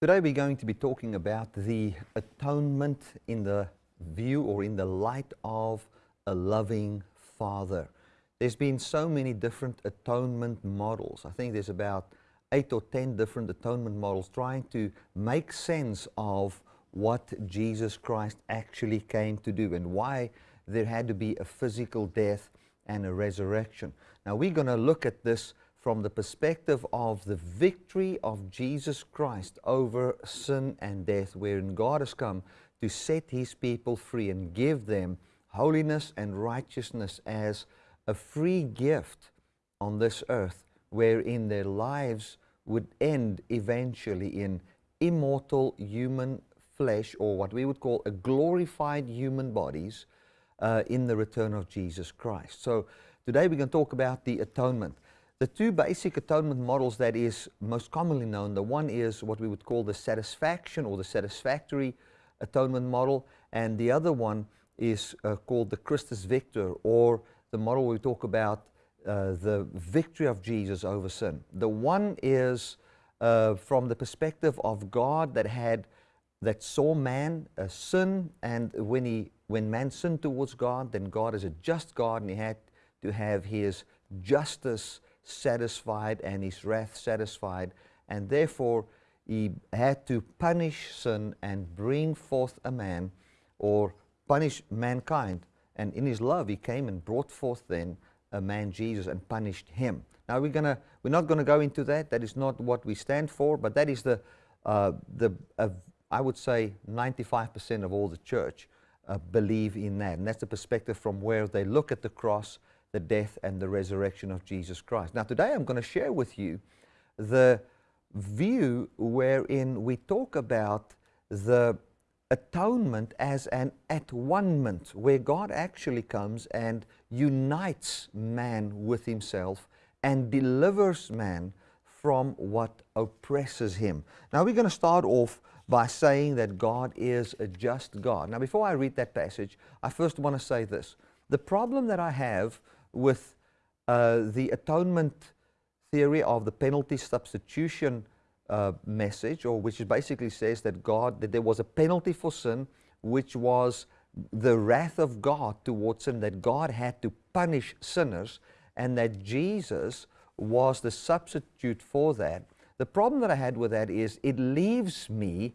Today we're going to be talking about the atonement in the view or in the light of a loving Father. There's been so many different atonement models. I think there's about eight or ten different atonement models trying to make sense of what Jesus Christ actually came to do and why there had to be a physical death and a resurrection. Now we're going to look at this from the perspective of the victory of Jesus Christ over sin and death, wherein God has come to set His people free and give them holiness and righteousness as a free gift on this earth, wherein their lives would end eventually in immortal human flesh, or what we would call a glorified human bodies, uh, in the return of Jesus Christ. So today we're going to talk about the atonement. The two basic atonement models that is most commonly known, the one is what we would call the satisfaction or the satisfactory atonement model, and the other one is uh, called the Christus Victor, or the model we talk about uh, the victory of Jesus over sin. The one is uh, from the perspective of God that had that saw man uh, sin, and when he when man sinned towards God, then God is a just God, and He had to have His justice satisfied and His wrath satisfied, and therefore He had to punish sin and bring forth a man, or punish mankind. And in His love, He came and brought forth then a man, Jesus, and punished him. Now we're gonna we're not gonna go into that. That is not what we stand for, but that is the uh, the uh, I would say 95% of all the church uh, believe in that. And that's the perspective from where they look at the cross, the death, and the resurrection of Jesus Christ. Now, today I'm going to share with you the view wherein we talk about the atonement as an at-one-ment, where God actually comes and unites man with himself and delivers man from what oppresses him. Now we're going to start off by saying that God is a just God. Now before I read that passage, I first want to say this. The problem that I have with uh, the atonement theory of the penalty substitution uh, message, or which basically says that God, that there was a penalty for sin, which was the wrath of God towards sin, that God had to punish sinners, and that Jesus was the substitute for that. The problem that I had with that is it leaves me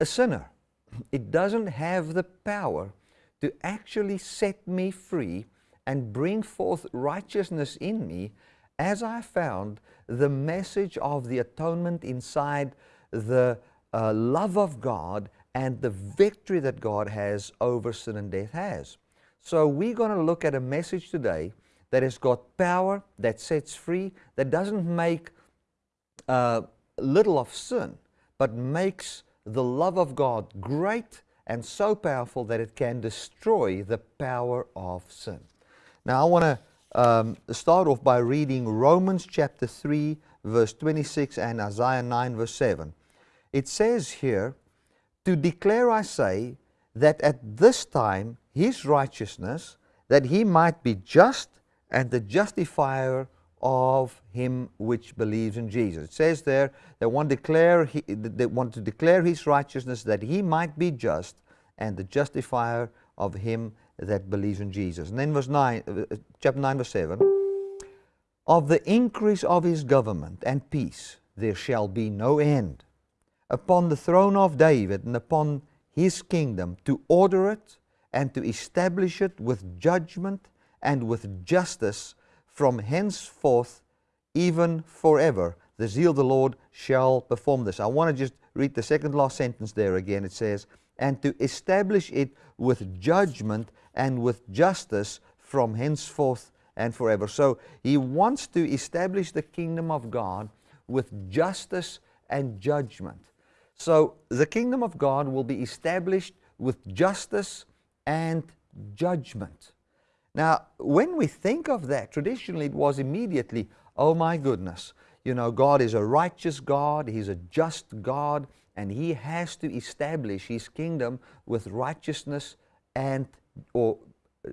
a sinner. It doesn't have the power to actually set me free and bring forth righteousness in me as I found the message of the atonement inside the uh, love of God and the victory that God has over sin and death has. So we're going to look at a message today that has got power, that sets free, that doesn't make uh, little of sin, but makes the love of God great and so powerful that it can destroy the power of sin. Now I want to um, start off by reading Romans chapter 3 verse 26 and Isaiah 9 verse 7. It says here, To declare I say, that at this time his righteousness, that he might be just and the justifier of him which believes in Jesus. It says there they want, declare he, they want to declare his righteousness that he might be just and the justifier of him that believes in Jesus. And then verse 9, uh, chapter 9 verse 7, of the increase of his government and peace there shall be no end upon the throne of David and upon his kingdom to order it and to establish it with judgment and with justice from henceforth even forever. The zeal of the Lord shall perform this. I want to just read the second last sentence there again. It says, and to establish it with judgment and with justice from henceforth and forever. So he wants to establish the kingdom of God with justice and judgment. So the kingdom of God will be established with justice and judgment. Now, when we think of that, traditionally it was immediately, oh my goodness, you know, God is a righteous God, He's a just God, and He has to establish His kingdom with righteousness and, or uh,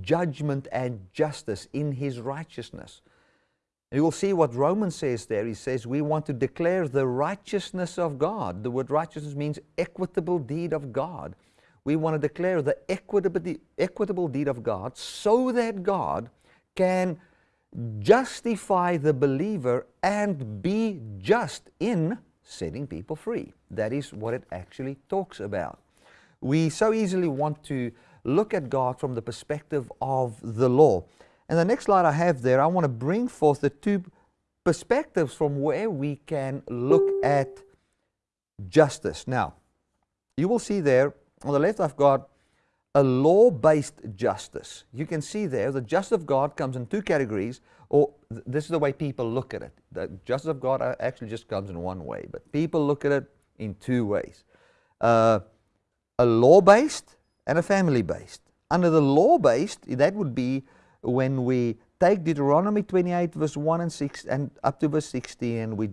judgment and justice in His righteousness. You will see what Romans says there. He says we want to declare the righteousness of God. The word righteousness means equitable deed of God. We want to declare the equitable, equitable deed of God so that God can justify the believer and be just in setting people free. That is what it actually talks about. We so easily want to look at God from the perspective of the law. And the next slide I have there, I want to bring forth the two perspectives from where we can look at justice. Now, you will see there on the left I've got a law-based justice. You can see there the justice of God comes in two categories, or th this is the way people look at it. The justice of God actually just comes in one way, but people look at it in two ways. Uh, a law-based and a family-based. Under the law-based, that would be when we take Deuteronomy 28 verse 1 and 6 and up to verse 16 and we,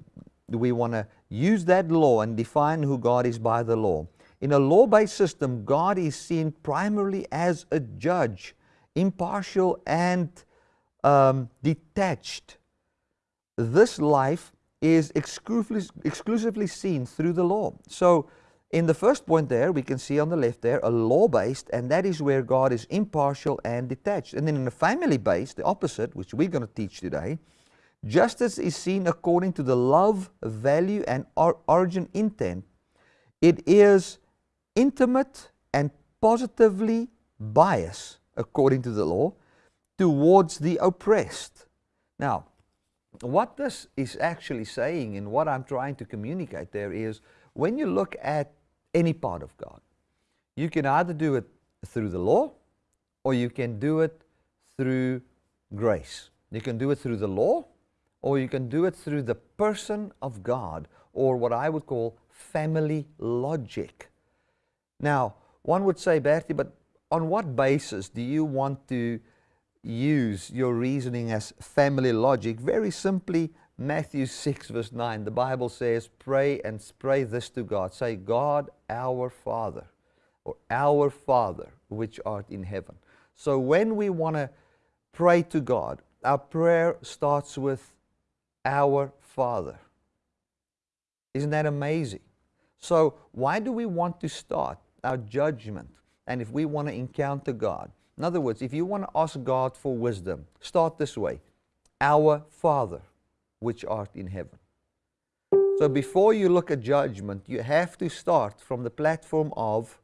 we want to use that law and define who God is by the law. In a law-based system, God is seen primarily as a judge, impartial and um, detached. This life is exclusively, exclusively seen through the law. So in the first point there, we can see on the left there, a law-based, and that is where God is impartial and detached. And then in a family-based, the opposite, which we're going to teach today, justice is seen according to the love, value, and or origin intent. It is intimate and positively biased, according to the law, towards the oppressed. Now, what this is actually saying and what I'm trying to communicate there is when you look at any part of God. You can either do it through the law or you can do it through grace. You can do it through the law or you can do it through the person of God or what I would call family logic. Now, one would say, Bertie, but on what basis do you want to use your reasoning as family logic? Very simply, Matthew 6 verse 9, the Bible says, pray and pray this to God. Say, God our Father, or our Father which art in heaven. So when we want to pray to God, our prayer starts with our Father. Isn't that amazing? So why do we want to start our judgment? And if we want to encounter God, in other words, if you want to ask God for wisdom, start this way. Our Father which art in heaven. So before you look at judgment, you have to start from the platform of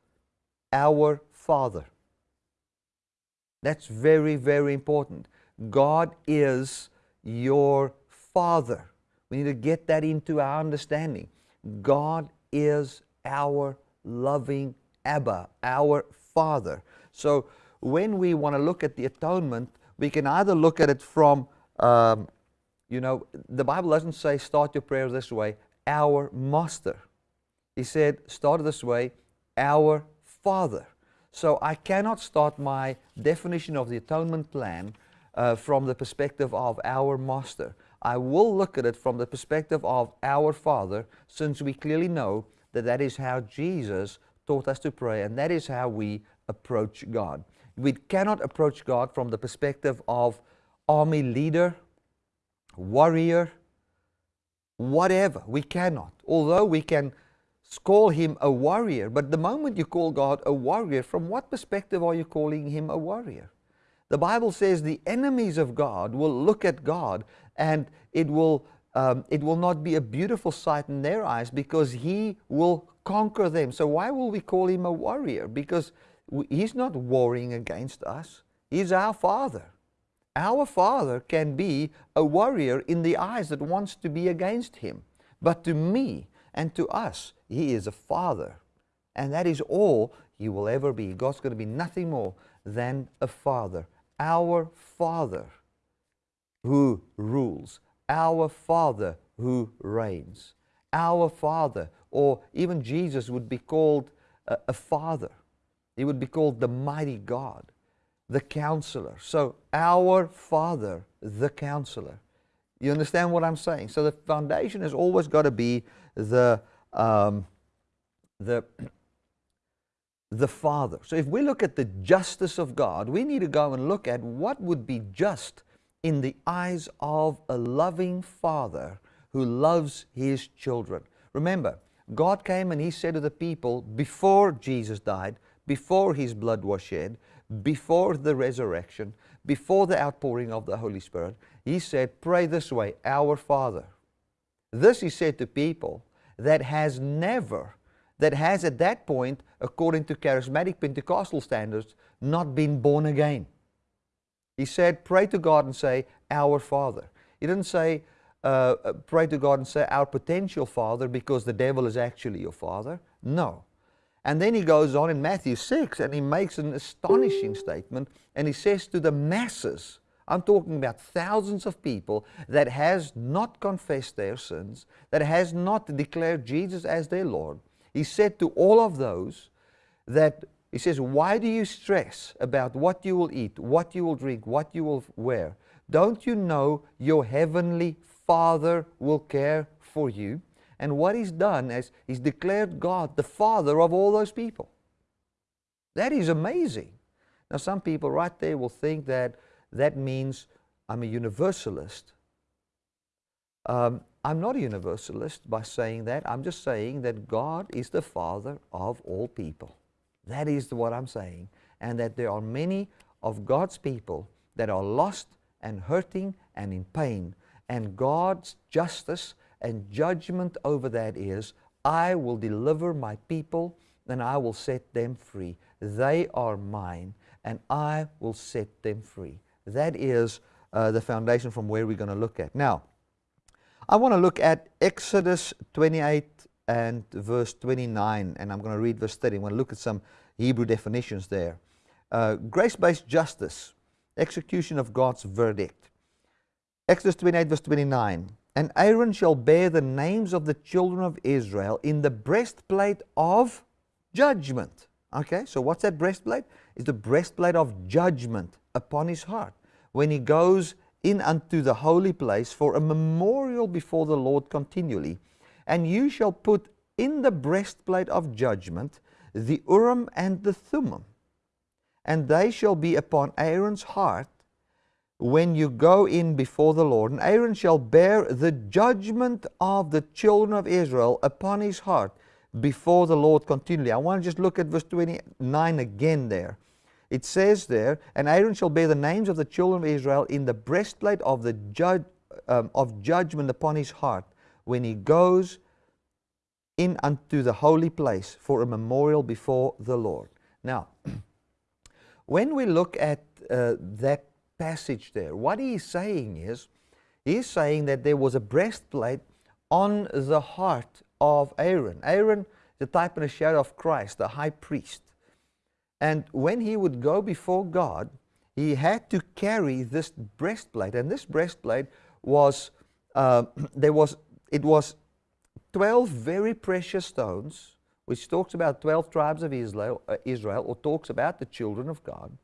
our Father. That's very, very important. God is your Father. We need to get that into our understanding. God is our loving Abba, our Father. So when we want to look at the atonement, we can either look at it from um, you know, the Bible doesn't say start your prayer this way, our master. He said start this way, our father. So I cannot start my definition of the atonement plan uh, from the perspective of our master. I will look at it from the perspective of our Father, since we clearly know that that is how Jesus taught us to pray, and that is how we approach God. We cannot approach God from the perspective of army leader, warrior, whatever. We cannot. Although we can call him a warrior, but the moment you call God a warrior, from what perspective are you calling him a warrior? The Bible says the enemies of God will look at God and it will, um, it will not be a beautiful sight in their eyes because he will conquer them. So why will we call him a warrior? Because he's not warring against us. He's our Father. Our Father can be a warrior in the eyes that wants to be against Him. But to me and to us, He is a Father. And that is all He will ever be. God's going to be nothing more than a Father. Our Father who rules. Our Father who reigns. Our Father, or even Jesus would be called a, a Father. He would be called the mighty God the counselor. So our Father, the counselor. You understand what I'm saying? So the foundation has always got to be the, um, the, the Father. So if we look at the justice of God, we need to go and look at what would be just in the eyes of a loving father who loves his children. Remember, God came and he said to the people before Jesus died, before his blood was shed, before the resurrection, before the outpouring of the Holy Spirit, he said, Pray this way, Our Father. This he said to people that has never, that has at that point, according to charismatic Pentecostal standards, not been born again. He said, Pray to God and say, Our Father. He didn't say, uh, uh pray to God and say, Our potential Father, because the devil is actually your Father. No. And then he goes on in Matthew 6 and he makes an astonishing statement and he says to the masses, I'm talking about thousands of people that has not confessed their sins, that has not declared Jesus as their Lord. He said to all of those that he says, why do you stress about what you will eat, what you will drink, what you will wear? Don't you know your heavenly Father will care for you? And what he's done is he's declared God the Father of all those people. That is amazing. Now, some people right there will think that that means I'm a universalist. Um, I'm not a universalist by saying that. I'm just saying that God is the Father of all people. That is what I'm saying. And that there are many of God's people that are lost and hurting and in pain. And God's justice and judgment over that is, I will deliver my people and I will set them free. They are mine and I will set them free. That is uh, the foundation from where we're going to look at. Now, I want to look at Exodus 28 and verse 29, and I'm going to read verse 30. I'm going to look at some Hebrew definitions there. Uh, Grace-based justice, execution of God's verdict. Exodus 28 verse 29. And Aaron shall bear the names of the children of Israel in the breastplate of judgment. Okay, so what's that breastplate? It's the breastplate of judgment upon his heart when he goes in unto the holy place for a memorial before the Lord continually. And you shall put in the breastplate of judgment the Urim and the Thummim, and they shall be upon Aaron's heart when you go in before the Lord. And Aaron shall bear the judgment of the children of Israel upon his heart before the Lord continually. I want to just look at verse 29 again there. It says there, and Aaron shall bear the names of the children of Israel in the breastplate of the judge, um, of judgment upon his heart when he goes in unto the holy place for a memorial before the Lord. Now, when we look at uh, that passage there, what he's saying is, he's saying that there was a breastplate on the heart of Aaron. Aaron, the type and a shadow of Christ, the high priest. And when he would go before God, he had to carry this breastplate. And this breastplate was, uh, there was, it was 12 very precious stones, which talks about 12 tribes of Israel, uh, Israel or talks about the children of God.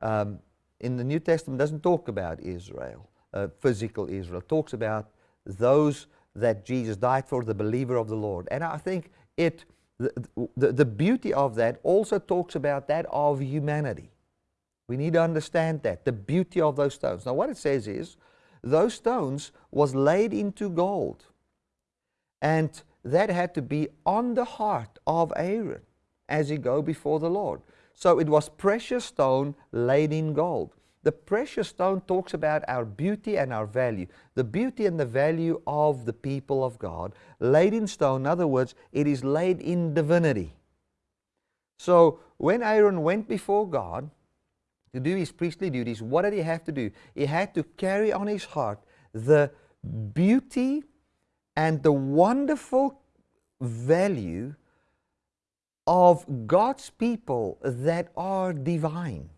Um, in the New Testament doesn't talk about Israel, uh, physical Israel. It talks about those that Jesus died for, the believer of the Lord. And I think it the, the, the beauty of that also talks about that of humanity. We need to understand that, the beauty of those stones. Now what it says is, those stones was laid into gold. And that had to be on the heart of Aaron as he go before the Lord. So it was precious stone laid in gold. The precious stone talks about our beauty and our value. The beauty and the value of the people of God. Laid in stone, in other words, it is laid in divinity. So when Aaron went before God to do his priestly duties, what did he have to do? He had to carry on his heart the beauty and the wonderful value of God's people that are divine.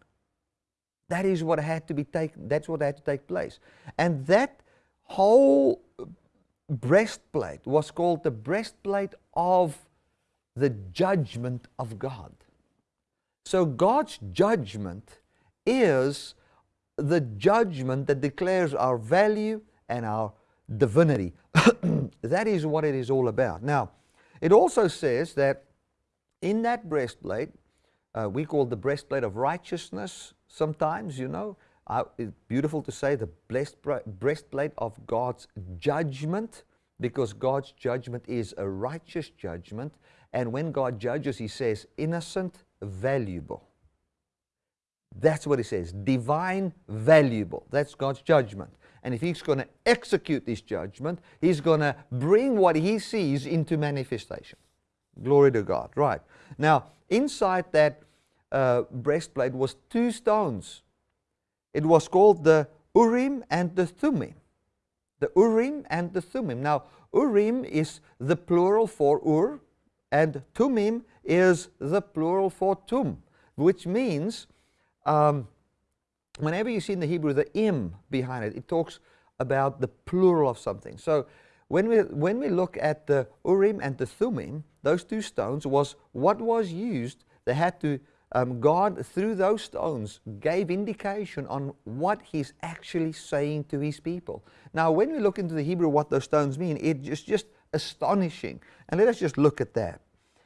That is what had to be taken, that's what had to take place. And that whole breastplate was called the breastplate of the judgment of God. So God's judgment is the judgment that declares our value and our divinity. that is what it is all about. Now, it also says that in that breastplate, uh, we call the breastplate of righteousness sometimes, you know. I, it's beautiful to say the breastplate of God's judgment, because God's judgment is a righteous judgment. And when God judges, He says, innocent, valuable. That's what He says, divine, valuable. That's God's judgment. And if He's going to execute this judgment, He's going to bring what He sees into manifestation. Glory to God. Right. Now, inside that uh, breastplate was two stones it was called the Urim and the Thummim. The Urim and the Thummim. Now, Urim is the plural for Ur, and Thummim is the plural for Tum, which means um, whenever you see in the Hebrew the im behind it, it talks about the plural of something. So when we, when we look at the Urim and the Thummim, those two stones was what was used. They had to um, God, through those stones, gave indication on what He's actually saying to His people. Now, when we look into the Hebrew what those stones mean, it is just astonishing. And let us just look at that.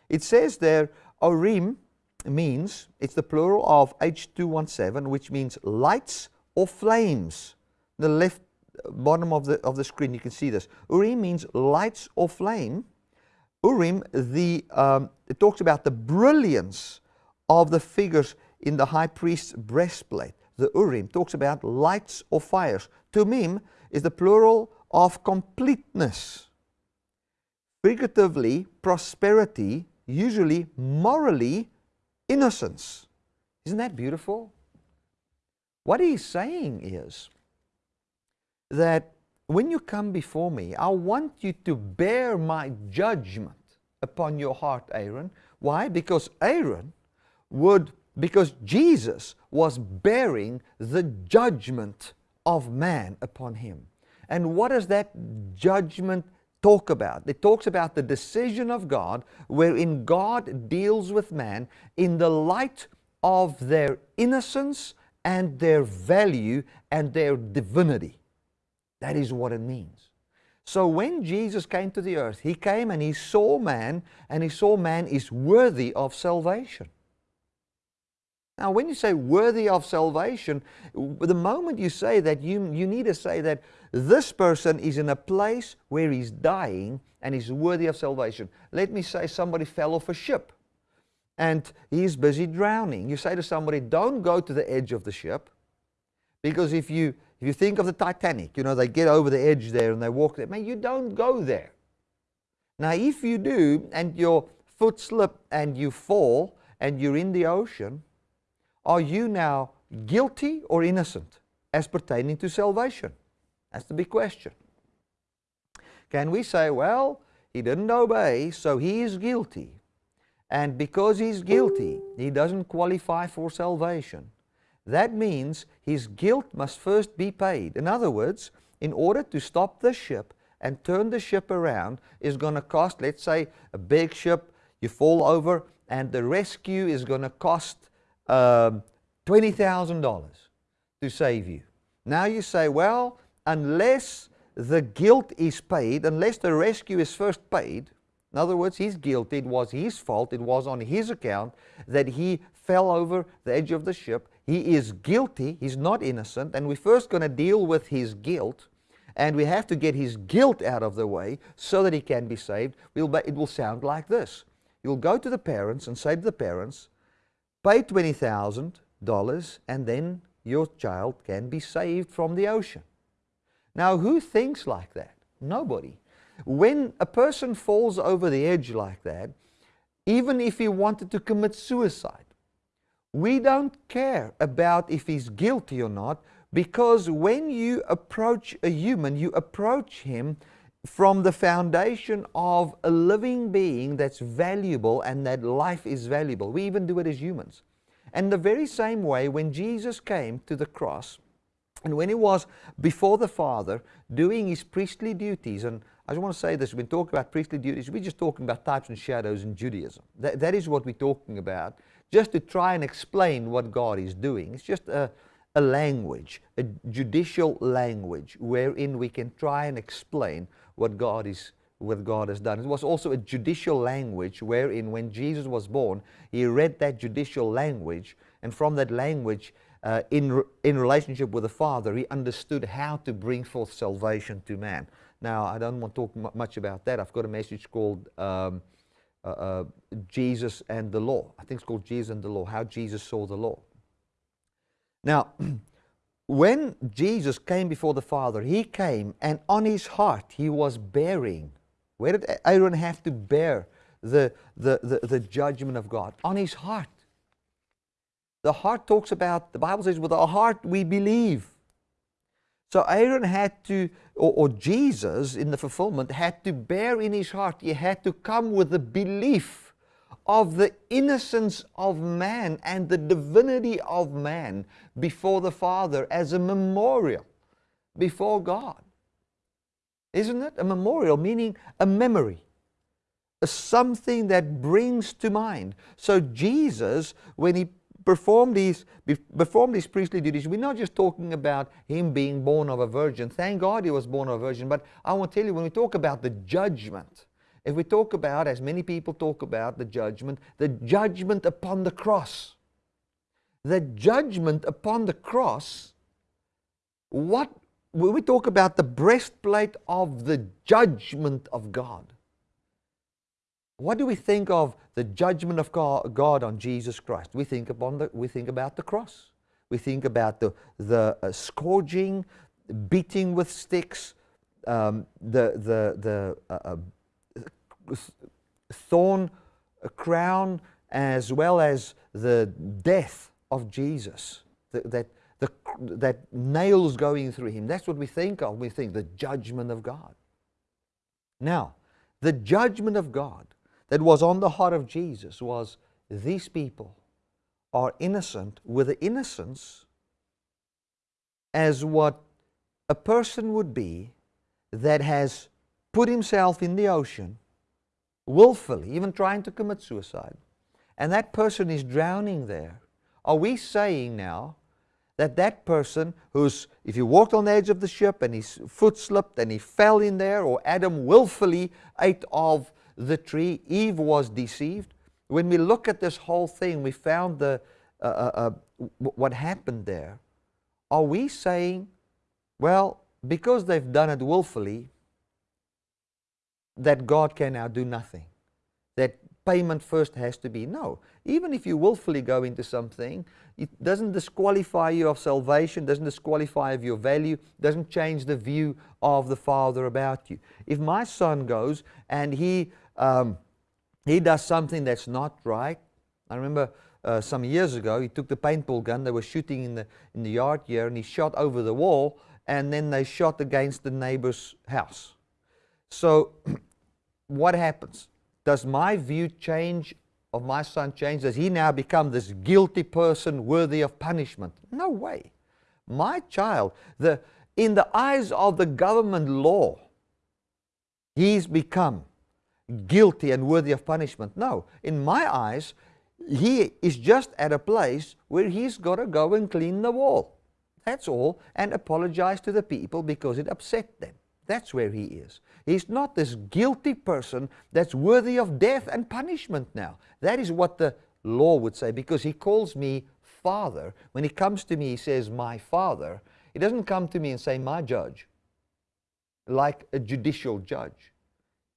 It says there, Urim means, it's the plural of H217, which means lights or flames. The left bottom of the, of the screen, you can see this. Urim means lights or flame. Urim, the, um, it talks about the brilliance of the figures in the high priest's breastplate. The Urim talks about lights or fires. Thummim is the plural of completeness. Figuratively, prosperity, usually morally, innocence. Isn't that beautiful? What he's saying is that when you come before me, I want you to bear my judgment upon your heart, Aaron. Why? Because Aaron would, because Jesus was bearing the judgment of man upon him. And what does that judgment talk about? It talks about the decision of God wherein God deals with man in the light of their innocence and their value and their divinity. That is what it means. So when Jesus came to the earth, He came and He saw man, and He saw man is worthy of salvation. Now, when you say worthy of salvation, the moment you say that, you, you need to say that this person is in a place where he's dying and is worthy of salvation. Let me say somebody fell off a ship and he's busy drowning. You say to somebody, don't go to the edge of the ship because if you, if you think of the Titanic, you know, they get over the edge there and they walk there. Man, you don't go there. Now, if you do and your foot slip and you fall and you're in the ocean, are you now guilty or innocent as pertaining to salvation? That's the big question. Can we say, well, he didn't obey, so he is guilty. And because he's guilty, he doesn't qualify for salvation. That means his guilt must first be paid. In other words, in order to stop the ship and turn the ship around is going to cost, let's say, a big ship, you fall over, and the rescue is going to cost um, $20,000 to save you. Now you say, well, unless the guilt is paid, unless the rescue is first paid, in other words, he's guilty, it was his fault, it was on his account that he fell over the edge of the ship. He is guilty, he's not innocent, and we're first going to deal with his guilt, and we have to get his guilt out of the way so that he can be saved. We'll, it will sound like this. You'll go to the parents and say to the parents, Pay $20,000 and then your child can be saved from the ocean. Now, who thinks like that? Nobody. When a person falls over the edge like that, even if he wanted to commit suicide, we don't care about if he's guilty or not because when you approach a human, you approach him from the foundation of a living being that's valuable and that life is valuable. We even do it as humans. And the very same way, when Jesus came to the cross, and when he was before the Father doing his priestly duties, and I just want to say this, we've been talking about priestly duties, we're just talking about types and shadows in Judaism. That, that is what we're talking about, just to try and explain what God is doing. It's just a, a language, a judicial language, wherein we can try and explain what God is what God has done. It was also a judicial language wherein when Jesus was born, he read that judicial language, and from that language, uh, in, re- in relationship with the Father, he understood how to bring forth salvation to man. Now, I don't want to talk much about that. I've got a message called um, uh, uh, Jesus and the Law. I think it's called Jesus and the Law, how Jesus saw the law. Now, when Jesus came before the Father, he came and on his heart he was bearing. Where did Aaron have to bear the, the, the, the judgment of God? On his heart. The heart talks about, the Bible says, with our heart we believe. So Aaron had to, or, or, Jesus in the fulfillment, had to bear in his heart, he had to come with the belief of the innocence of man and the divinity of man before the Father as a memorial before God. Isn't it? A memorial, meaning a memory, a something that brings to mind. So Jesus, when he performed these, performed these priestly duties, we're not just talking about him being born of a virgin. Thank God he was born of a virgin. But I want to tell you, when we talk about the judgment, if we talk about, as many people talk about, the judgment, the judgment upon the cross, the judgment upon the cross, what, when we talk about the breastplate of the judgment of God, what do we think of the judgment of God on Jesus Christ? We think, upon the, we think about the cross. We think about the, the uh, scourging, beating with sticks, um, the, the, the uh, uh, thorn crown, as well as the death of Jesus, the, that, the, that nails going through him. That's what we think of. We think the judgment of God. Now, the judgment of God that was on the heart of Jesus was these people are innocent with the innocence as what a person would be that has put himself in the ocean willfully, even trying to commit suicide, and that person is drowning there. Are we saying now that that person who's, if he walked on the edge of the ship and his foot slipped and he fell in there, or Adam willfully ate of the tree. Eve was deceived. When we look at this whole thing, we found the, uh, uh, uh what happened there. Are we saying, well, because they've done it willfully, that God can now do nothing? That payment first has to be? No. Even if you willfully go into something, it doesn't disqualify you of salvation, doesn't disqualify of your value, doesn't change the view of the Father about you. If my son goes and he um, he does something that's not right. I remember uh, some years ago, he took the paintball gun, they were shooting in the, in the yard here, and he shot over the wall, and then they shot against the neighbor's house. So, what happens? Does my view change of my son change? Does he now become this guilty person worthy of punishment? No way. My child, the, in the eyes of the government law, he's become guilty and worthy of punishment. No, in my eyes, he is just at a place where he's got to go and clean the wall. That's all, and apologize to the people because it upset them. That's where he is. He's not this guilty person that's worthy of death and punishment now. That is what the law would say because he calls me father. When he comes to me, he says, My father. He doesn't come to me and say, My judge, like a judicial judge.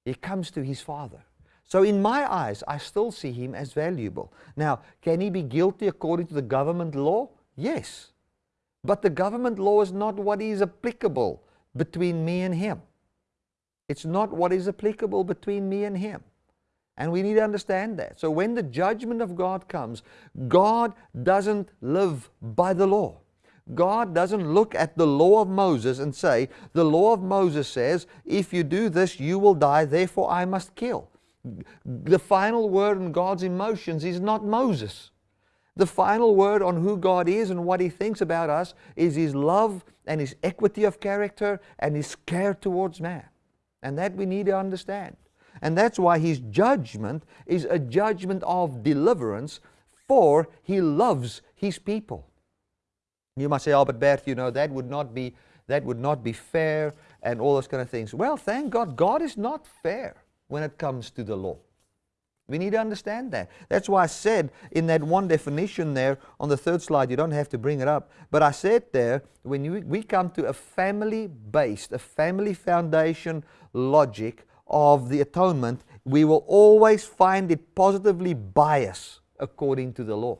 He comes to his father. So in my eyes, I still see him as valuable. Now, can he be guilty according to the government law? Yes. But the government law is not what is applicable between me and him. It's not what is applicable between me and him. And we need to understand that. So when the judgment of God comes, God doesn't live by the law. God doesn't look at the law of Moses and say, the law of Moses says, if you do this, you will die, therefore I must kill. The final word on God's emotions is not Moses. The final word on who God is and what He thinks about us is His love and His equity of character and His care towards man. And that we need to understand. And that's why His judgment is a judgment of deliverance, for He loves His people. You might say, oh, but Bert, you know, that would not be, that would not be fair and all those kind of things. Well, thank God, God is not fair when it comes to the law. We need to understand that. That's why I said in that one definition there on the third slide, you don't have to bring it up, but I said there, when you, we come to a family based, a family foundation logic of the atonement, we will always find it positively biased according to the law.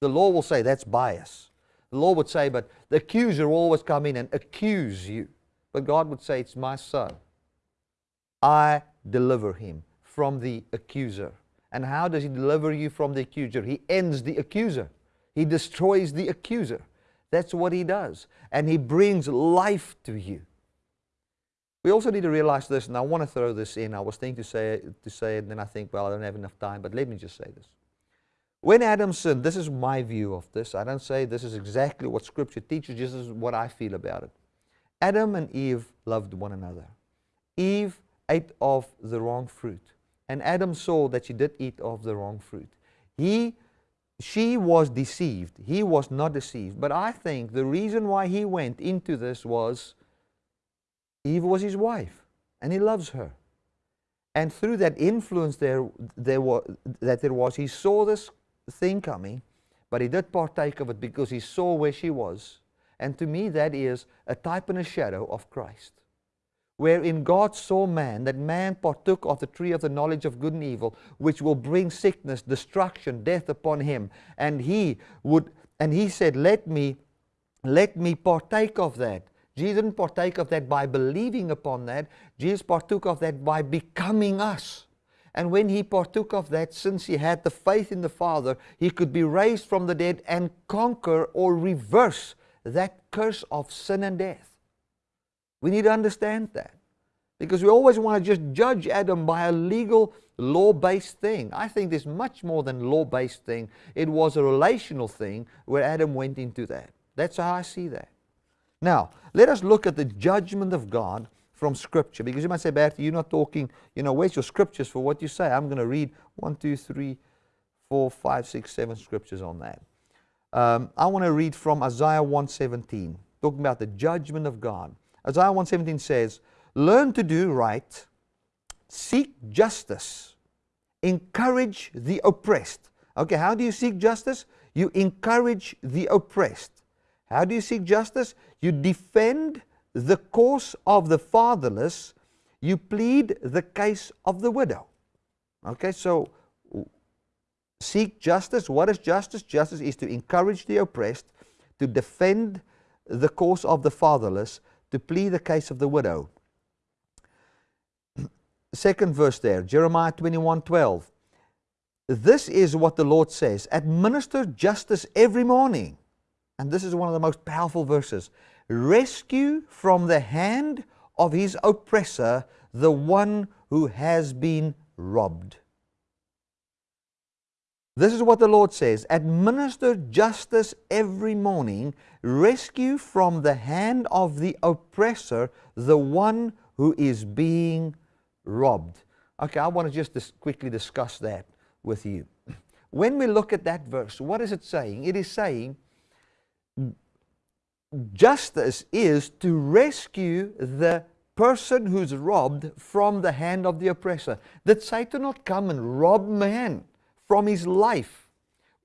The law will say that's bias. The law would say, but the accuser will always come in and accuse you. But God would say, It's my son. I deliver him from the accuser. And how does he deliver you from the accuser? He ends the accuser, he destroys the accuser. That's what he does. And he brings life to you. We also need to realize this, and I want to throw this in. I was thinking to say, to say it, and then I think, well, I don't have enough time, but let me just say this. When Adam sinned, this is my view of this. I don't say this is exactly what Scripture teaches, this is what I feel about it. Adam and Eve loved one another. Eve ate of the wrong fruit. And Adam saw that she did eat of the wrong fruit. He, she was deceived. He was not deceived. But I think the reason why he went into this was Eve was his wife, and he loves her. And through that influence there, there was, that there was, he saw this thing coming, but he did partake of it because he saw where she was. And to me, that is a type and a shadow of Christ wherein God saw man, that man partook of the tree of the knowledge of good and evil, which will bring sickness, destruction, death upon him. And he would, and he said, Let me, let me partake of that. Jesus didn't partake of that by believing upon that. Jesus partook of that by becoming us. And when he partook of that, since he had the faith in the Father, he could be raised from the dead and conquer or reverse that curse of sin and death. We need to understand that. Because we always want to just judge Adam by a legal, law based thing. I think there's much more than law based thing. It was a relational thing where Adam went into that. That's how I see that. Now, let us look at the judgment of God from Scripture. Because you might say, Bertie, you're not talking, you know, where's your scriptures for what you say? I'm going to read one, two, three, four, five, six, seven scriptures on that. Um, I want to read from Isaiah 117, talking about the judgment of God. Isaiah 117 says, Learn to do right, seek justice, encourage the oppressed. Okay, how do you seek justice? You encourage the oppressed. How do you seek justice? You defend the cause of the fatherless. You plead the case of the widow. Okay, so seek justice. What is justice? Justice is to encourage the oppressed, to defend the cause of the fatherless, to plead the case of the widow. Second verse there, Jeremiah 21 12. This is what the Lord says administer justice every morning. And this is one of the most powerful verses. Rescue from the hand of his oppressor the one who has been robbed. This is what the Lord says administer justice every morning, rescue from the hand of the oppressor the one who is being robbed. Okay, I want to just dis- quickly discuss that with you. When we look at that verse, what is it saying? It is saying justice is to rescue the person who's robbed from the hand of the oppressor. Did Satan not come and rob man? from his life.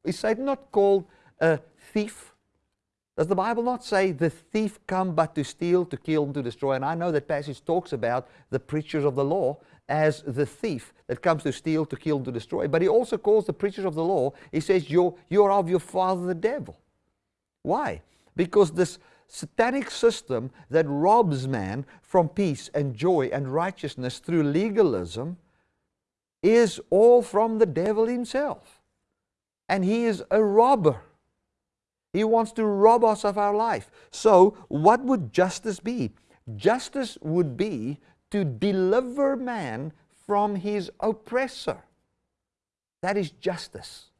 Is Satan not called a thief? Does the Bible not say the thief come but to steal, to kill, and to destroy? And I know that passage talks about the preachers of the law as the thief that comes to steal, to kill, and to destroy. But he also calls the preachers of the law, he says, you're, you're of your father the devil. Why? Because this satanic system that robs man from peace and joy and righteousness through legalism is all from the devil himself. And he is a robber. He wants to rob us of our life. So, what would justice be? Justice would be to deliver man from his oppressor. That is justice.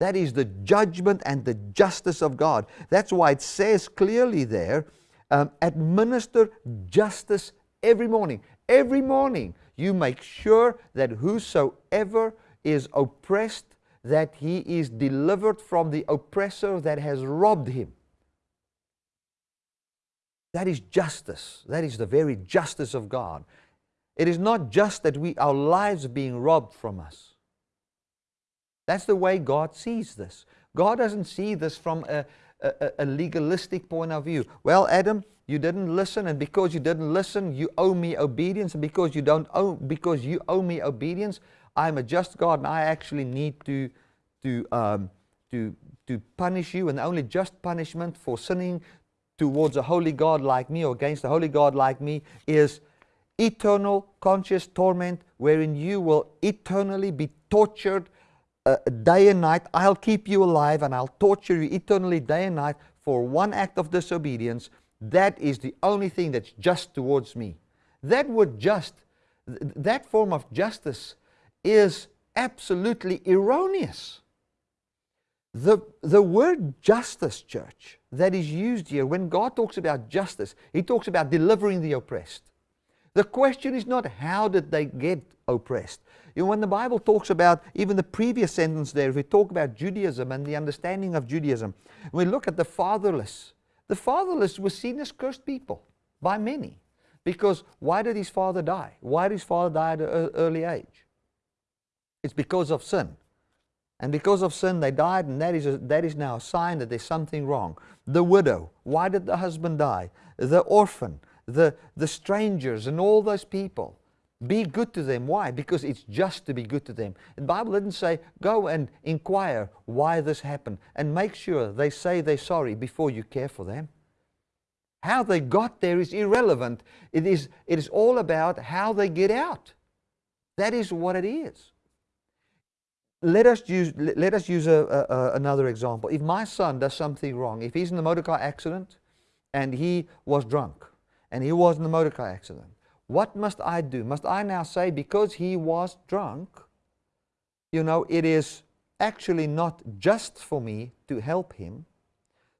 That is the judgment and the justice of God. That's why it says clearly there um, administer justice every morning. Every morning you make sure that whosoever is oppressed, that he is delivered from the oppressor that has robbed him. That is justice. That is the very justice of God. It is not just that we, our lives being robbed from us. That's the way God sees this. God doesn't see this from a, a, a, legalistic point of view. Well, Adam, you didn't listen, and because you didn't listen, you owe me obedience, and because you don't owe, because you owe me obedience, I'm a just God, and I actually need to, to, um, to, to punish you, and the only just punishment for sinning towards a holy God like me or against a holy God like me is eternal conscious torment wherein you will eternally be tortured uh, day and night. I'll keep you alive and I'll torture you eternally day and night for one act of disobedience. That is the only thing that's just towards me. That word just, th that form of justice is absolutely erroneous. The, the word justice, church, that is used here, when God talks about justice, He talks about delivering the oppressed. The question is not how did they get oppressed. You know, when the Bible talks about even the previous sentence there, if we talk about Judaism and the understanding of Judaism, we look at the fatherless. The fatherless were seen as cursed people by many. Because why did his father die? Why did his father die at an early age? It's because of sin. And because of sin, they died, and that is, a, that is now a sign that there's something wrong. The widow, why did the husband die? The orphan, the, the strangers, and all those people. Be good to them. Why? Because it's just to be good to them. The Bible didn't say, go and inquire why this happened, and make sure they say they're sorry before you care for them. How they got there is irrelevant. It is, it is all about how they get out. That is what it is let us use, let us use a, a, another example. If my son does something wrong, if he's in a motor car accident and he was drunk and he was in a motor car accident, what must I do? Must I now say because he was drunk, you know, it is actually not just for me to help him.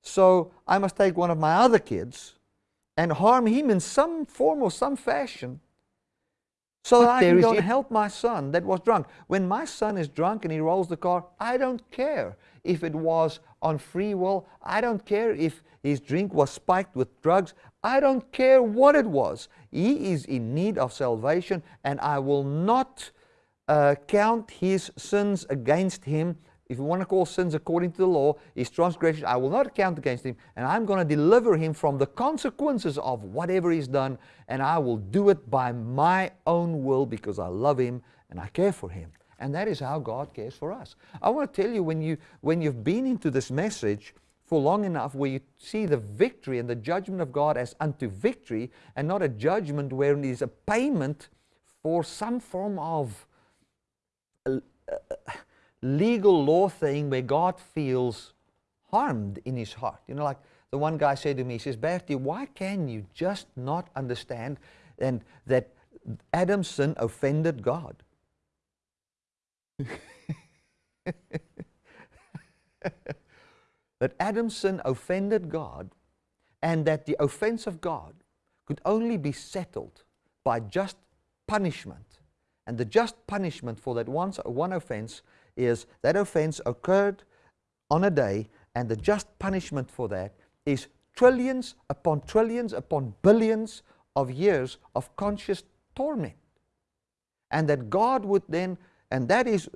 So I must take one of my other kids and harm him in some form or some fashion so that I can go and help my son that was drunk. When my son is drunk and he rolls the car, I don't care if it was on free will. I don't care if his drink was spiked with drugs. I don't care what it was. He is in need of salvation and I will not uh, count his sins against him if you want to call sins according to the law, his transgression, I will not count against him, and I'm going to deliver him from the consequences of whatever he's done, and I will do it by my own will because I love him and I care for him. And that is how God cares for us. I want to tell you when, you, when you've been into this message for long enough where you see the victory and the judgment of God as unto victory and not a judgment where it is a payment for some form of uh, legal law thing where God feels harmed in his heart. You know, like the one guy said to me, he says, Bertie, why can you just not understand and that Adam's sin offended God? that Adam's sin offended God and that the offense of God could only be settled by just punishment. And the just punishment for that one, one offense is that offense occurred on a day, and the just punishment for that is trillions upon trillions upon billions of years of conscious torment. And that God would then, and that is,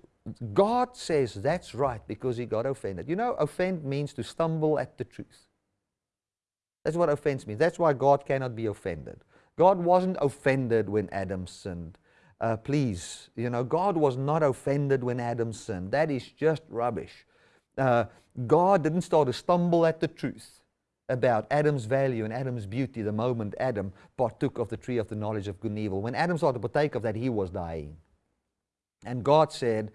God says that's right because he got offended. You know, offend means to stumble at the truth. That's what offense means. That's why God cannot be offended. God wasn't offended when Adam sinned. Uh, please, you know, God was not offended when Adam sinned. That is just rubbish. Uh, God didn't start to stumble at the truth about Adam's value and Adam's beauty the moment Adam partook of the tree of the knowledge of good and evil. When Adam started to partake of that, he was dying. And God said,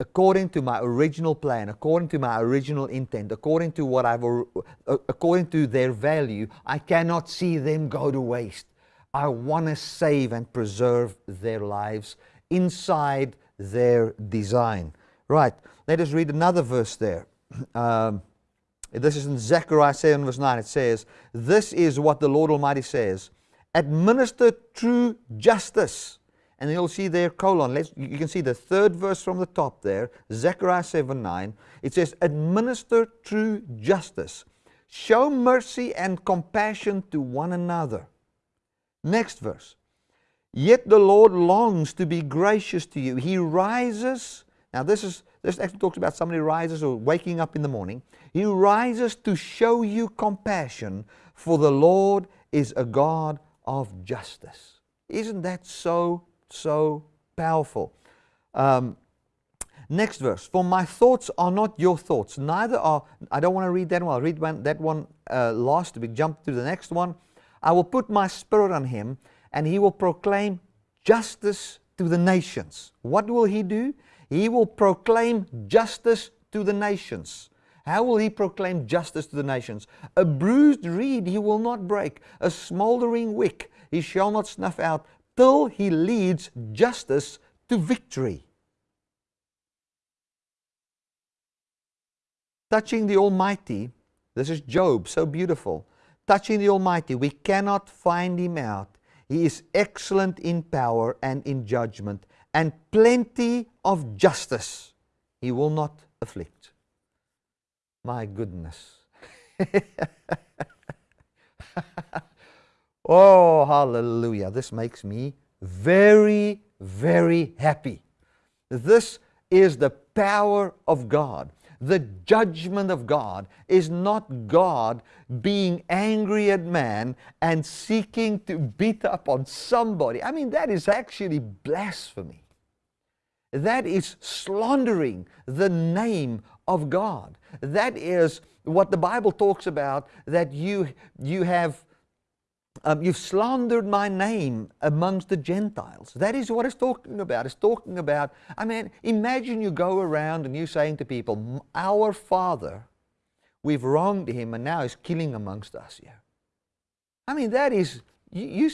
according to my original plan, according to my original intent, according to what I've, uh, according to their value, I cannot see them go to waste. I want to save and preserve their lives inside their design. Right, let us read another verse there. Um, this is in Zechariah 7 verse 9. It says, This is what the Lord Almighty says. Administer true justice. And you'll see there, colon, let's, you can see the third verse from the top there, Zechariah 7 9. It says, Administer true justice. Show mercy and compassion to one another Next verse. Yet the Lord longs to be gracious to you. He rises. Now, this is this actually talks about somebody rises or waking up in the morning. He rises to show you compassion, for the Lord is a God of justice. Isn't that so, so powerful? Um, next verse. For my thoughts are not your thoughts, neither are, I don't want to read that one, I'll read one, that one uh, last. We jump to the next one. I will put my spirit on him, and he will proclaim justice to the nations. What will he do? He will proclaim justice to the nations. How will he proclaim justice to the nations? A bruised reed he will not break, a smoldering wick he shall not snuff out, till he leads justice to victory. Touching the Almighty, this is Job, so beautiful. Touching the Almighty, we cannot find him out. He is excellent in power and in judgment and plenty of justice he will not afflict. My goodness. oh, hallelujah. This makes me very, very happy. This is the power of God. The judgment of God is not God being angry at man and seeking to beat up on somebody. I mean, that is actually blasphemy. That is slandering the name of God. That is what the Bible talks about that you, you have um, you've slandered my name amongst the Gentiles. That is what it's talking about. It's talking about, I mean, imagine you go around and you're saying to people, Our Father, we've wronged him and now he's killing amongst us here. I mean, that is, you, you,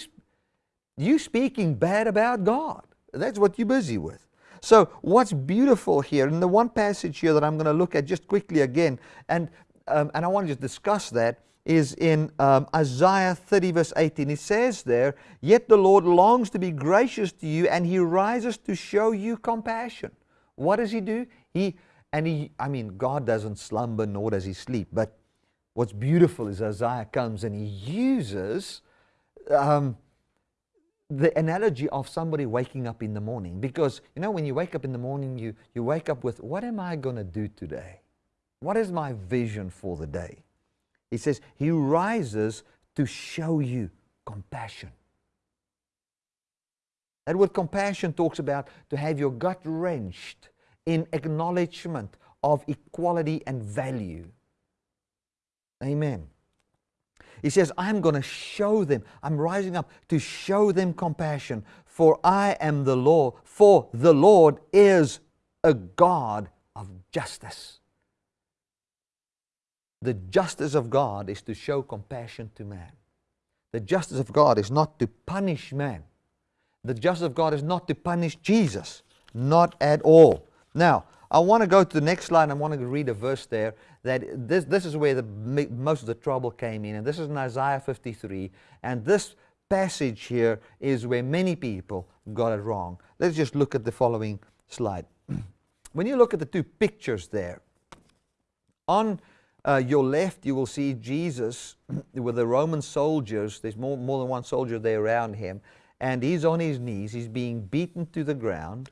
you speaking bad about God. That's what you're busy with. So, what's beautiful here, in the one passage here that I'm going to look at just quickly again, and, um, and I want to just discuss that, is in um, Isaiah 30, verse 18. It says there, Yet the Lord longs to be gracious to you, and he rises to show you compassion. What does he do? He, and he, I mean, God doesn't slumber nor does he sleep, but what's beautiful is Isaiah comes and he uses um, the analogy of somebody waking up in the morning. Because, you know, when you wake up in the morning, you, you wake up with, What am I going to do today? What is my vision for the day? He says, He rises to show you compassion. That word compassion talks about to have your gut wrenched in acknowledgement of equality and value. Amen. He says, I'm going to show them, I'm rising up to show them compassion, for I am the Lord, for the Lord is a God of justice. The justice of God is to show compassion to man. The justice of God is not to punish man. The justice of God is not to punish Jesus. Not at all. Now, I want to go to the next slide. I want to read a verse there that this, this is where the, most of the trouble came in. And this is in Isaiah 53. And this passage here is where many people got it wrong. Let's just look at the following slide. when you look at the two pictures there, on uh, your left, you will see Jesus with the Roman soldiers. There's more, more than one soldier there around him. And he's on his knees. He's being beaten to the ground.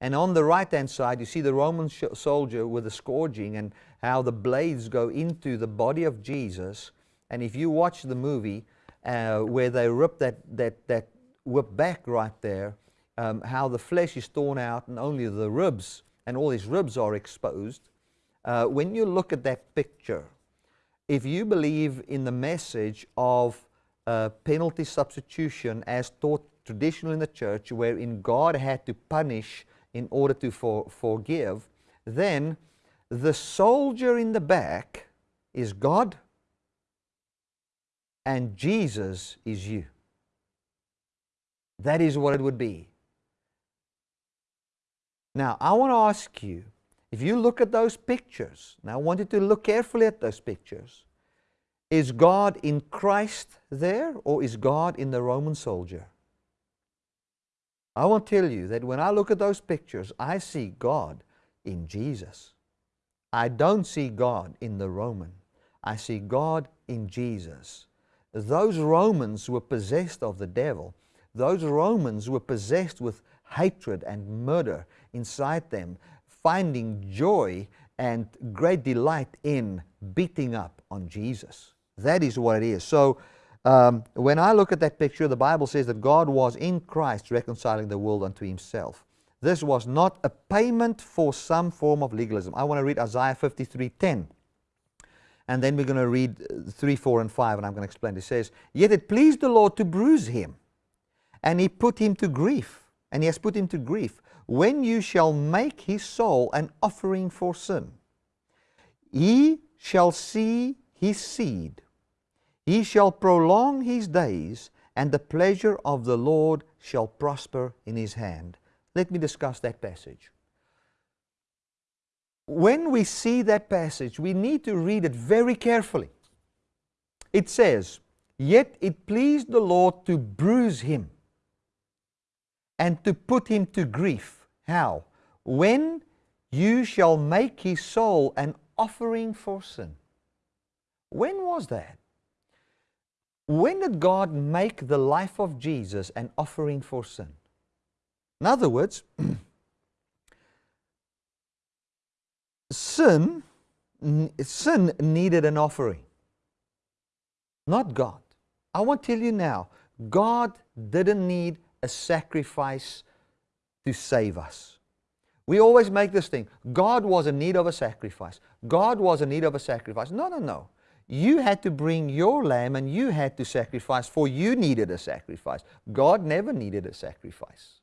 And on the right hand side, you see the Roman soldier with the scourging and how the blades go into the body of Jesus. And if you watch the movie uh, where they rip that, that, that whip back right there, um, how the flesh is torn out and only the ribs and all his ribs are exposed. Uh, when you look at that picture, if you believe in the message of uh, penalty substitution as taught traditionally in the church, wherein God had to punish in order to for, forgive, then the soldier in the back is God and Jesus is you. That is what it would be. Now, I want to ask you if you look at those pictures, now I want you to look carefully at those pictures. Is God in Christ there or is God in the Roman soldier? I want to tell you that when I look at those pictures, I see God in Jesus. I don't see God in the Roman. I see God in Jesus. Those Romans were possessed of the devil. those Romans were possessed with hatred and murder inside them, finding joy and great delight in beating up on Jesus. That is what it is. So, um, when I look at that picture, the Bible says that God was in Christ reconciling the world unto Himself. This was not a payment for some form of legalism. I want to read Isaiah 53:10. And then we're going to read uh, 3, 4, and 5, and I'm going to explain. It says, Yet it pleased the Lord to bruise him, and he put him to grief. And he has put him to grief. When you shall make his soul an offering for sin, he shall see his seed. He shall prolong his days, and the pleasure of the Lord shall prosper in his hand. Let me discuss that passage. When we see that passage, we need to read it very carefully. It says, Yet it pleased the Lord to bruise him and to put him to grief. How? When you shall make his soul an offering for sin. When was that? When did God make the life of Jesus an offering for sin? In other words, sin, sin needed an offering, not God. I want to tell you now, God didn't need a sacrifice to save us. We always make this thing God was in need of a sacrifice. God was in need of a sacrifice. No, no, no. You had to bring your lamb and you had to sacrifice, for you needed a sacrifice. God never needed a sacrifice.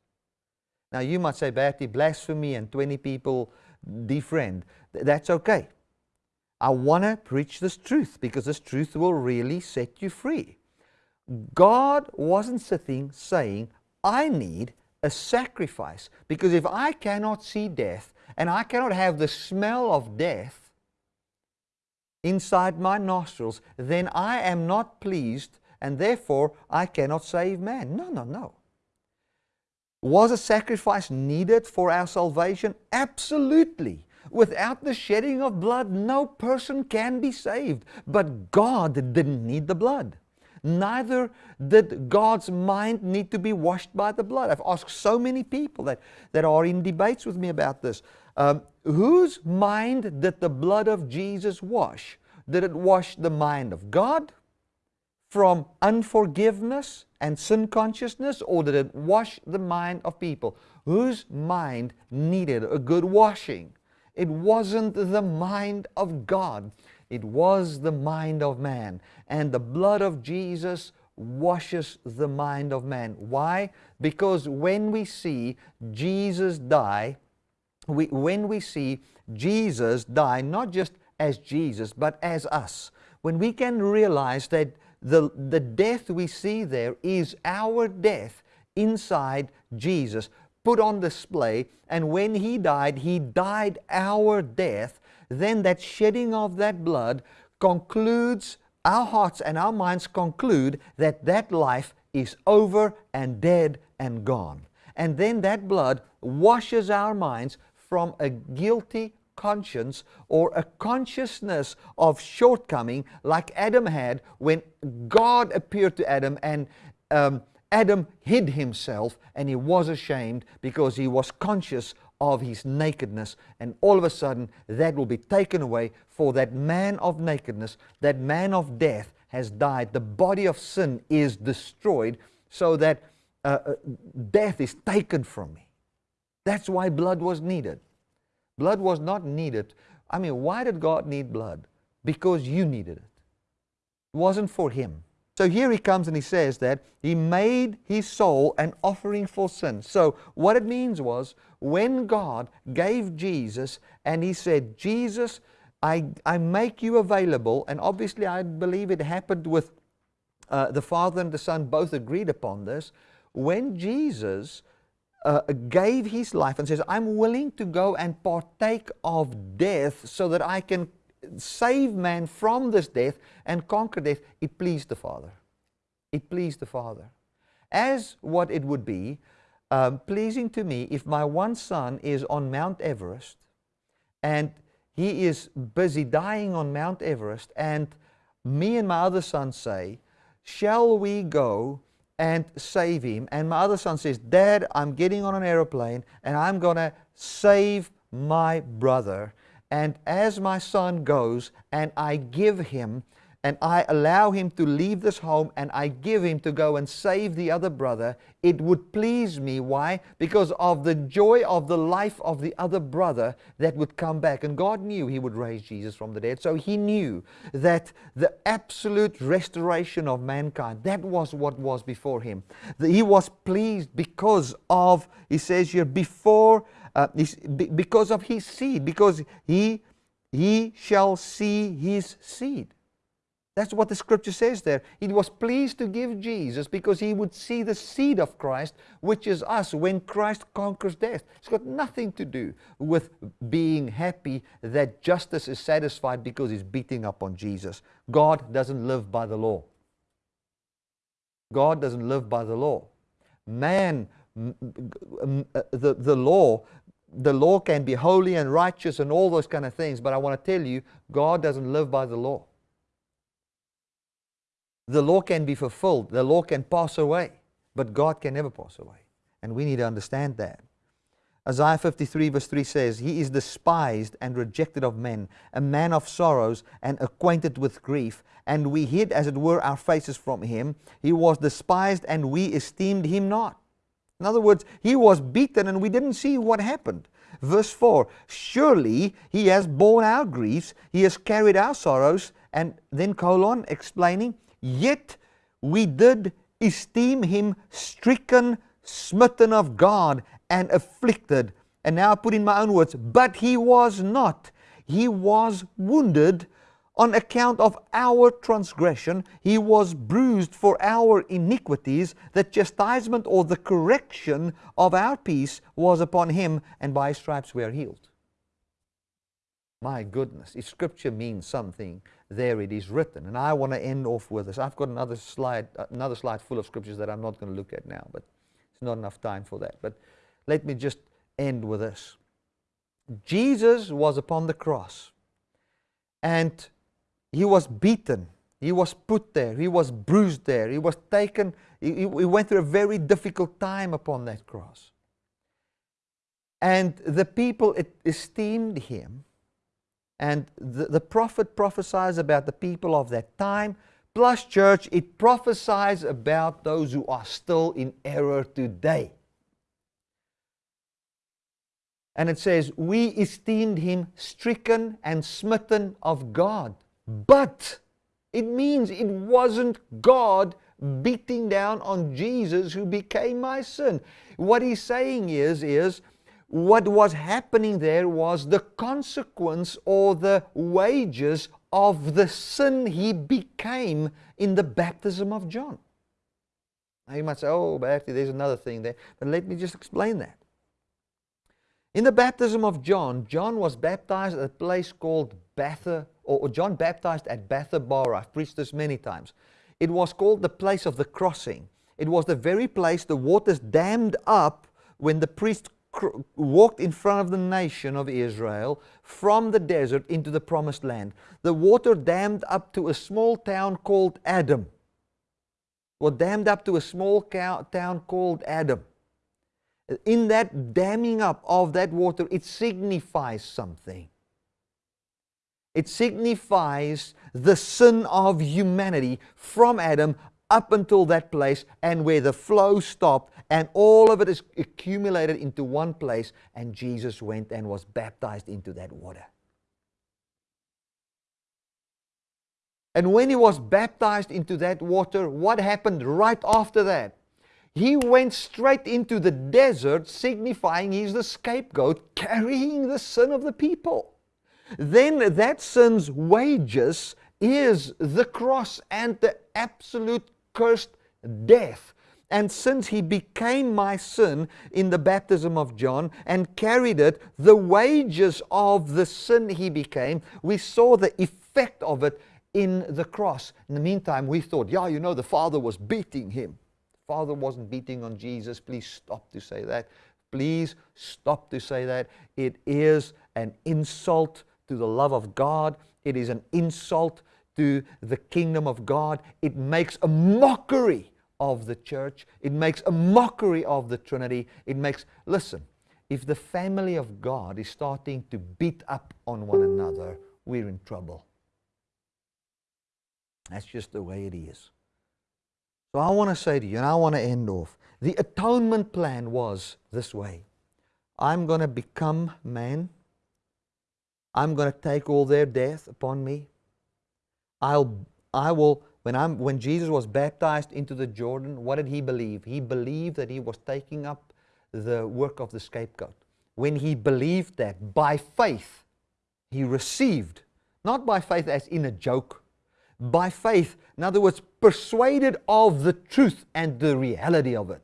Now you might say, Bertie, blasphemy and 20 people defriend. That's okay. I want to preach this truth because this truth will really set you free. God wasn't sitting saying, I need a sacrifice. Because if I cannot see death and I cannot have the smell of death inside my nostrils, then I am not pleased and therefore I cannot save man. No, no, no. Was a sacrifice needed for our salvation? Absolutely. Without the shedding of blood, no person can be saved. But God didn't need the blood. Neither did God's mind need to be washed by the blood. I've asked so many people that, that are in debates with me about this. Um, whose mind did the blood of Jesus wash? Did it wash the mind of God from unforgiveness and sin consciousness, or did it wash the mind of people whose mind needed a good washing? It wasn't the mind of God, it was the mind of man. And the blood of Jesus washes the mind of man. Why? Because when we see Jesus die, we, when we see Jesus die, not just as Jesus, but as us, when we can realize that the, the death we see there is our death inside Jesus, put on display. And when He died, He died our death. Then that shedding of that blood concludes, our hearts and our minds conclude that that life is over and dead and gone. And then that blood washes our minds from a guilty conscience or a consciousness of shortcoming like Adam had when God appeared to Adam and um, Adam hid himself and he was ashamed because he was conscious of his nakedness. And all of a sudden, that will be taken away, for that man of nakedness, that man of death has died. The body of sin is destroyed, so that uh, uh death is taken from me. That's why blood was needed. Blood was not needed. I mean, why did God need blood? Because you needed it. It wasn't for Him. So here he comes and he says that he made his soul an offering for sin. So what it means was when God gave Jesus and he said, Jesus, I, I make you available, and obviously I believe it happened with uh, the Father and the Son both agreed upon this. When Jesus uh, gave his life and says, I'm willing to go and partake of death so that I can save man from this death and conquer death, it pleased the Father. It pleased the Father. As what it would be um, pleasing to me if my one son is on Mount Everest and he is busy dying on Mount Everest and me and my other son say, shall we go and save him. And my other son says, Dad, I'm getting on an aeroplane and I'm going to save my brother. And as my son goes and I give him and I allow him to leave this home and I give him to go and save the other brother, it would please me. Why? Because of the joy of the life of the other brother that would come back. And God knew he would raise Jesus from the dead. So he knew that the absolute restoration of mankind, that was what was before him. He was pleased because of, he says here, before, uh, because of his seed, because he, he shall see his seed. That's what the scripture says there. He was pleased to give Jesus because he would see the seed of Christ, which is us, when Christ conquers death. It's got nothing to do with being happy that justice is satisfied because he's beating up on Jesus. God doesn't live by the law. God doesn't live by the law. Man, uh, the, the law, the law can be holy and righteous and all those kind of things, but I want to tell you, God doesn't live by the law the law can be fulfilled, the law can pass away, but God can never pass away. And we need to understand that. Isaiah 53 verse 3 says, He is despised and rejected of men, a man of sorrows and acquainted with grief. And we hid, as it were, our faces from him. He was despised and we esteemed him not. In other words, he was beaten and we didn't see what happened. Verse 4 Surely he has borne our griefs, he has carried our sorrows. And then colon explaining, Yet we did esteem him stricken, smitten of God, and afflicted. And now I put in my own words, but he was not. He was wounded on account of our transgression. He was bruised for our iniquities. The chastisement or the correction of our peace was upon him, and by his stripes we are healed. My goodness, if scripture means something, there it is written. And I want to end off with this. I've got another slide, another slide full of scriptures that I'm not going to look at now, but it's not enough time for that. But let me just end with this. Jesus was upon the cross and he was beaten. He was put there. He was bruised there. He was taken. He, he went through a very difficult time upon that cross. And the people esteemed him and the, the prophet prophesies about the people of that time. Plus, church, it prophesies about those who are still in error today. And it says, We esteemed him stricken and smitten of God. But it means it wasn't God beating down on Jesus who became my sin. What he's saying is, is what was happening there was the consequence or the wages of the sin he became in the baptism of John. Now you might say, oh, Bertie, there's another thing there. But let me just explain that. In the baptism of John, John was baptized at a place called Betha, or John baptized at Bethabara. I've preached this many times. It was called the place of the crossing. It was the very place the waters dammed up when the priest walked in front of the nation of Israel from the desert into the promised land. The water dammed up to a small town called Adam. Or dammed up to a small town called Adam. In that damming up of that water, it signifies something. It signifies the sin of humanity from Adam up until that place and where the flow stopped and all of it is accumulated into one place and Jesus went and was baptized into that water. And when he was baptized into that water, what happened right after that? He went straight into the desert, signifying he's the scapegoat, carrying the sin of the people. Then that sin's wages is the cross and the absolute cursed death. And since he became my sin in the baptism of John and carried it, the wages of the sin he became, we saw the effect of it in the cross. In the meantime, we thought, yeah, you know, the Father was beating him. The Father wasn't beating on Jesus. Please stop to say that. Please stop to say that. It is an insult to the love of God. It is an insult to the kingdom of God. It makes a mockery of the church. It makes a mockery of the Trinity. It makes, listen, if the family of God is starting to beat up on one another, we're in trouble. That's just the way it is. So I want to say to you, and I want to end off the atonement plan was this way I'm going to become man, I'm going to take all their death upon me. I'll, I will, when, I'm, when Jesus was baptized into the Jordan, what did he believe? He believed that he was taking up the work of the scapegoat. When he believed that by faith, he received, not by faith as in a joke, by faith, in other words, persuaded of the truth and the reality of it.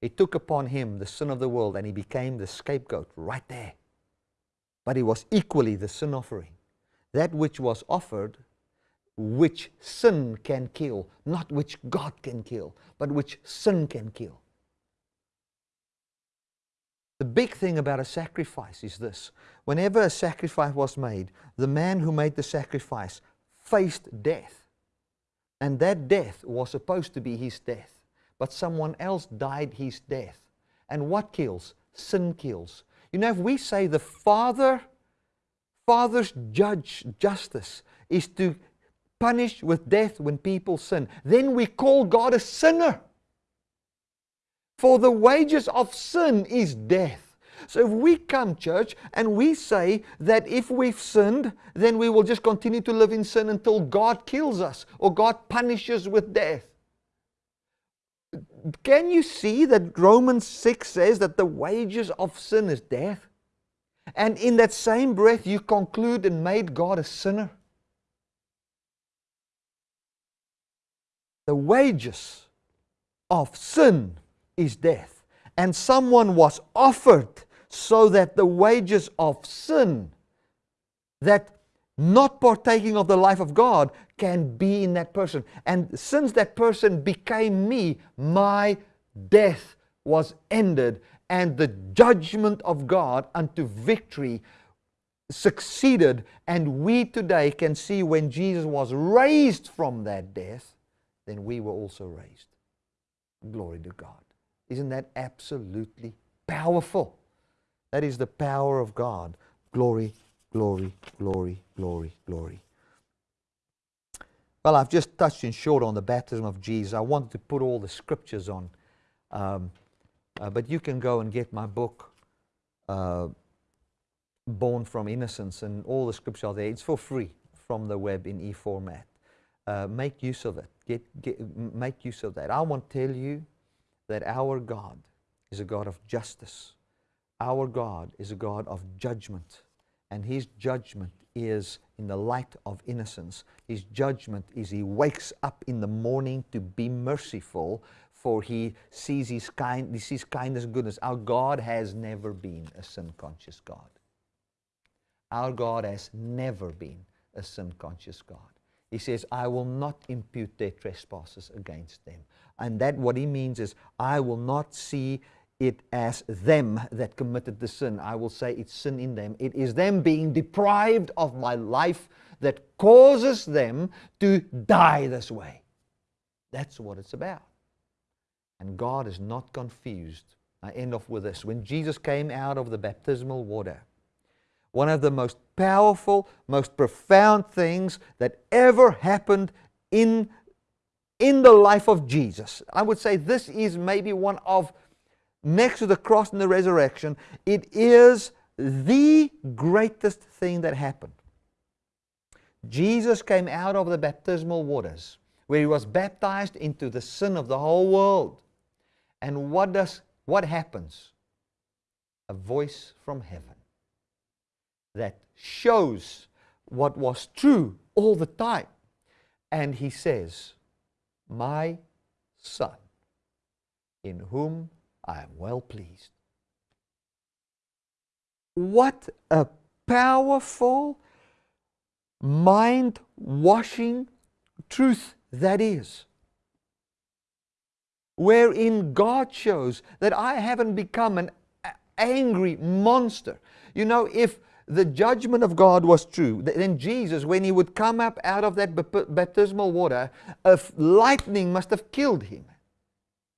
He took upon him the sin of the world and he became the scapegoat right there. But it was equally the sin offering. That which was offered, which sin can kill, not which God can kill, but which sin can kill. The big thing about a sacrifice is this. Whenever a sacrifice was made, the man who made the sacrifice faced death. And that death was supposed to be his death. But someone else died his death. And what kills? Sin kills. You know, if we say the Father, Father's judge justice is to punish with death when people sin, then we call God a sinner. For the wages of sin is death. So if we come, church, and we say that if we've sinned, then we will just continue to live in sin until God kills us or God punishes with death. Can you see that Romans 6 says that the wages of sin is death? And in that same breath, you conclude and made God a sinner. The wages of sin is death. And someone was offered so that the wages of sin, that not partaking of the life of God, can be in that person. And since that person became me, my death was ended, and the judgment of God unto victory succeeded. And we today can see when Jesus was raised from that death, then we were also raised. Glory to God. Isn't that absolutely powerful? That is the power of God. Glory, glory, glory, glory, glory. Well, I've just touched in short on the baptism of Jesus. I wanted to put all the scriptures on, um, uh, but you can go and get my book, uh, Born from Innocence, and all the scriptures are there. It's for free from the web in e format. Uh, make use of it. Get, get, make use of that. I want to tell you that our God is a God of justice. Our God is a God of judgment, and His judgment is in the light of innocence. His judgment is He wakes up in the morning to be merciful, for He sees His, kind, he sees kindness and goodness. Our God has never been a sin conscious God. Our God has never been a sin conscious God. He says, I will not impute their trespasses against them. And that what he means is, I will not see it as them that committed the sin. I will say it's sin in them. It is them being deprived of my life that causes them to die this way. That's what it's about. And God is not confused. I end off with this. When Jesus came out of the baptismal water, one of the most powerful, most profound things that ever happened in, in the life of Jesus. I would say this is maybe one of next to the cross and the resurrection, it is the greatest thing that happened. Jesus came out of the baptismal waters where he was baptized into the sin of the whole world. And what does what happens? A voice from heaven that shows what was true all the time. And he says, My son, in whom I am well pleased. What a powerful, mind washing truth that is. Wherein God shows that I haven't become an angry monster. You know, if the judgment of God was true, then Jesus, when he would come up out of that baptismal water, a lightning must have killed him.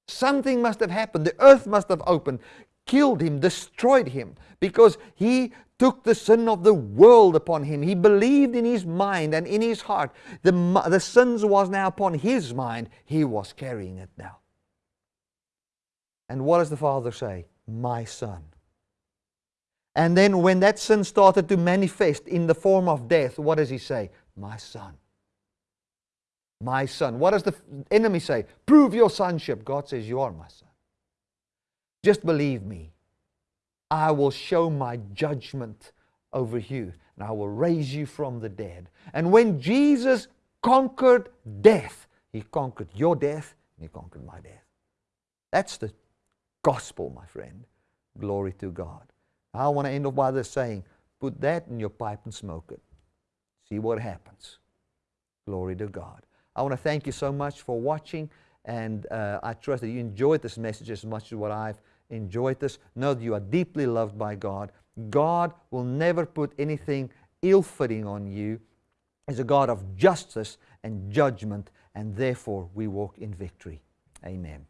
Something must have happened. The earth must have opened, killed him, destroyed him, because he took the sin of the world upon him. He believed in his mind and in his heart. The, the sins was now upon his mind. He was carrying it now. And what does the Father say? My son. And then when that sin started to manifest in the form of death, what does he say? My son. My son. What does the enemy say? Prove your sonship. God says, You are my son. Just believe me. I will show my judgment over you, and I will raise you from the dead. And when Jesus conquered death, he conquered your death, and he conquered my death. That's the gospel, my friend. Glory to God. I want to end off by this saying, put that in your pipe and smoke it. See what happens. Glory to God. I want to thank you so much for watching, and uh, I trust that you enjoyed this message as much as what I've enjoyed this. Know that you are deeply loved by God. God will never put anything ill-fitting on you. He's a God of justice and judgment, and therefore we walk in victory. Amen.